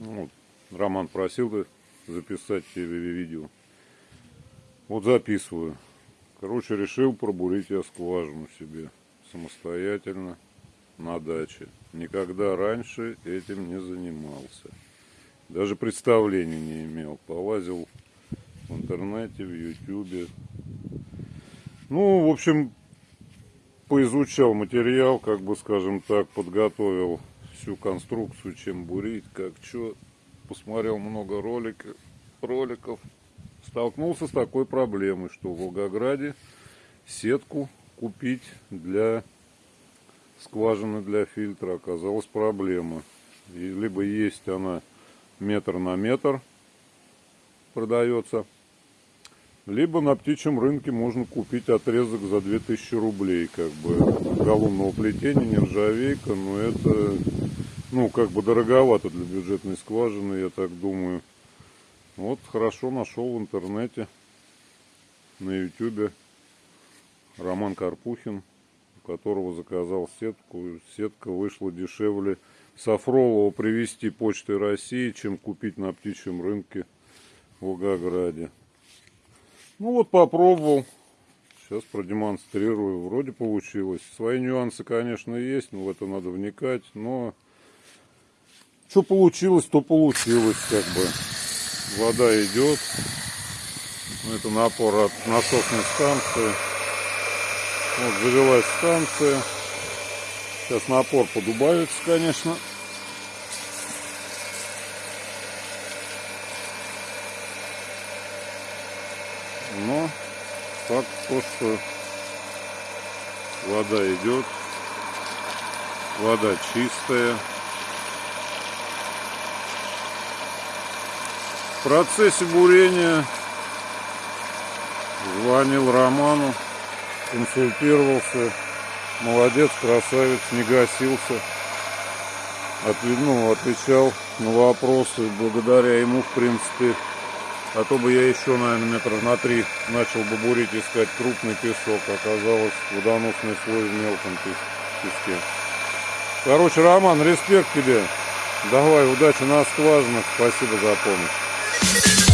Ну, Роман просил записать тебе видео. Вот записываю. Короче, решил пробурить я скважину себе самостоятельно на даче. Никогда раньше этим не занимался. Даже представления не имел. Полазил в интернете, в ютюбе. Ну, в общем, поизучал материал, как бы, скажем так, подготовил всю конструкцию, чем бурить, как что. Посмотрел много роликов, роликов. Столкнулся с такой проблемой, что в Волгограде сетку купить для скважины для фильтра оказалась проблема. И либо есть она метр на метр продается, либо на птичьем рынке можно купить отрезок за 2000 рублей, как бы галунного плетения, нержавейка, но это, ну, как бы дороговато для бюджетной скважины, я так думаю. Вот хорошо нашел в интернете, на ютюбе, Роман Карпухин, у которого заказал сетку. Сетка вышла дешевле Сафролова привезти почтой России, чем купить на птичьем рынке в Волгограде. Ну вот попробовал. Сейчас продемонстрирую. Вроде получилось. Свои нюансы, конечно, есть, но в это надо вникать. Но что получилось, то получилось, как бы. Вода идет. Это напор от насосной станции. Вот завелась станция. Сейчас напор подубавится, конечно. Но факт то, что вода идет, вода чистая. В процессе бурения звонил Роману, консультировался. Молодец, красавец, не гасился. От, ну, отвечал на вопросы. Благодаря ему, в принципе, а то бы я еще, наверное, метров на три начал бы бурить, искать крупный песок. Оказалось, водоносный слой в мелком песке. Короче, Роман, респект тебе. Давай, удачи на скважинах. Спасибо за помощь. Thank you.